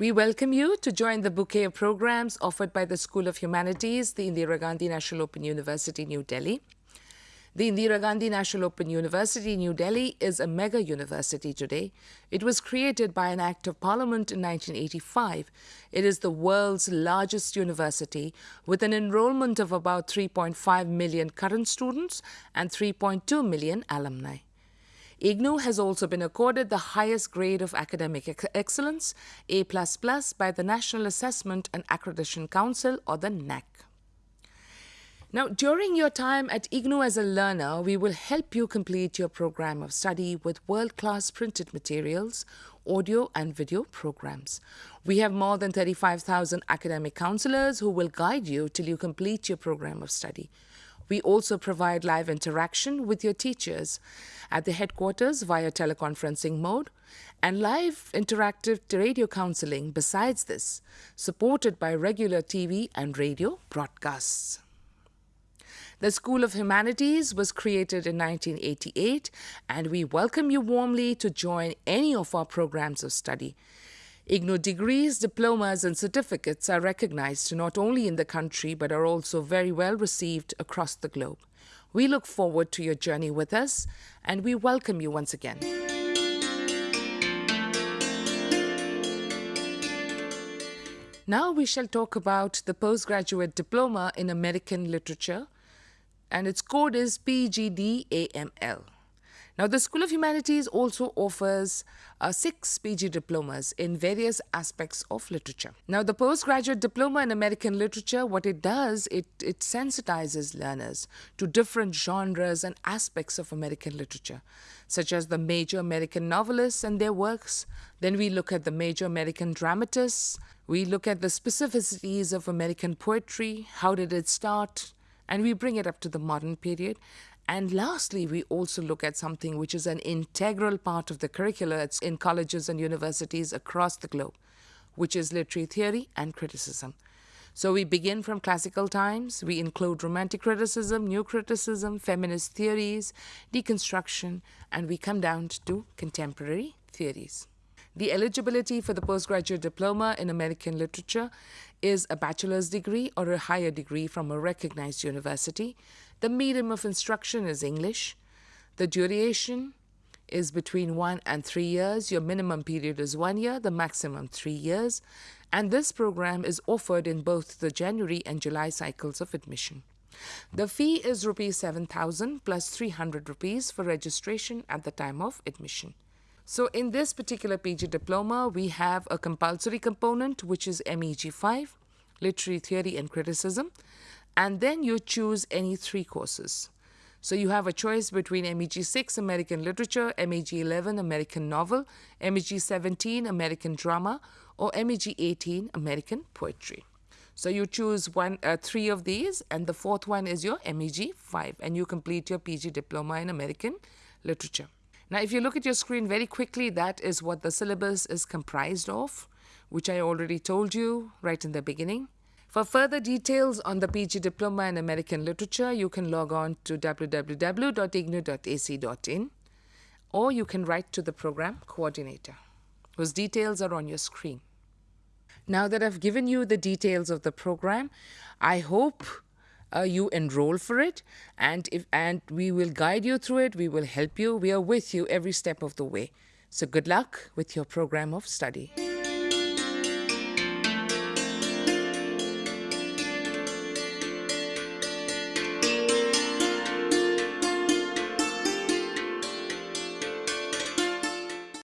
We welcome you to join the bouquet of programs offered by the School of Humanities, the Indira Gandhi National Open University, New Delhi. The Indira Gandhi National Open University, New Delhi is a mega university today. It was created by an Act of Parliament in 1985. It is the world's largest university with an enrollment of about 3.5 million current students and 3.2 million alumni. IGNOU has also been accorded the highest grade of academic ex excellence, A++, by the National Assessment and Accreditation Council or the NAAC. Now, during your time at IGNOU as a learner, we will help you complete your program of study with world-class printed materials, audio and video programs. We have more than 35,000 academic counselors who will guide you till you complete your program of study. We also provide live interaction with your teachers at the headquarters via teleconferencing mode and live interactive radio counseling besides this, supported by regular TV and radio broadcasts. The School of Humanities was created in 1988 and we welcome you warmly to join any of our programs of study. IGNOU degrees, diplomas and certificates are recognized not only in the country but are also very well received across the globe. We look forward to your journey with us and we welcome you once again. Now we shall talk about the postgraduate diploma in American literature and its code is PGDAML. Now, the School of Humanities also offers uh, six PG diplomas in various aspects of literature. Now, the postgraduate diploma in American literature, what it does, it, it sensitizes learners to different genres and aspects of American literature, such as the major American novelists and their works. Then we look at the major American dramatists. We look at the specificities of American poetry. How did it start? and we bring it up to the modern period. And lastly, we also look at something which is an integral part of the curricula it's in colleges and universities across the globe, which is literary theory and criticism. So we begin from classical times, we include romantic criticism, new criticism, feminist theories, deconstruction, and we come down to contemporary theories. The eligibility for the postgraduate diploma in American literature is a bachelor's degree or a higher degree from a recognized university. The medium of instruction is English. The duration is between one and three years. Your minimum period is one year, the maximum three years. And this program is offered in both the January and July cycles of admission. The fee is rupees 7000 plus 300 rupees for registration at the time of admission. So in this particular PG diploma, we have a compulsory component, which is MEG5, Literary Theory and Criticism, and then you choose any three courses. So you have a choice between MEG6, American Literature, MEG11, American Novel, MEG17, American Drama, or MEG18, American Poetry. So you choose one, uh, three of these, and the fourth one is your MEG5, and you complete your PG Diploma in American Literature. Now, if you look at your screen very quickly, that is what the syllabus is comprised of, which I already told you right in the beginning. For further details on the PG Diploma in American Literature, you can log on to www.ignou.ac.in or you can write to the program coordinator, whose details are on your screen. Now that I've given you the details of the program, I hope uh, you enroll for it. And if and we will guide you through it. We will help you. We are with you every step of the way. So good luck with your program of study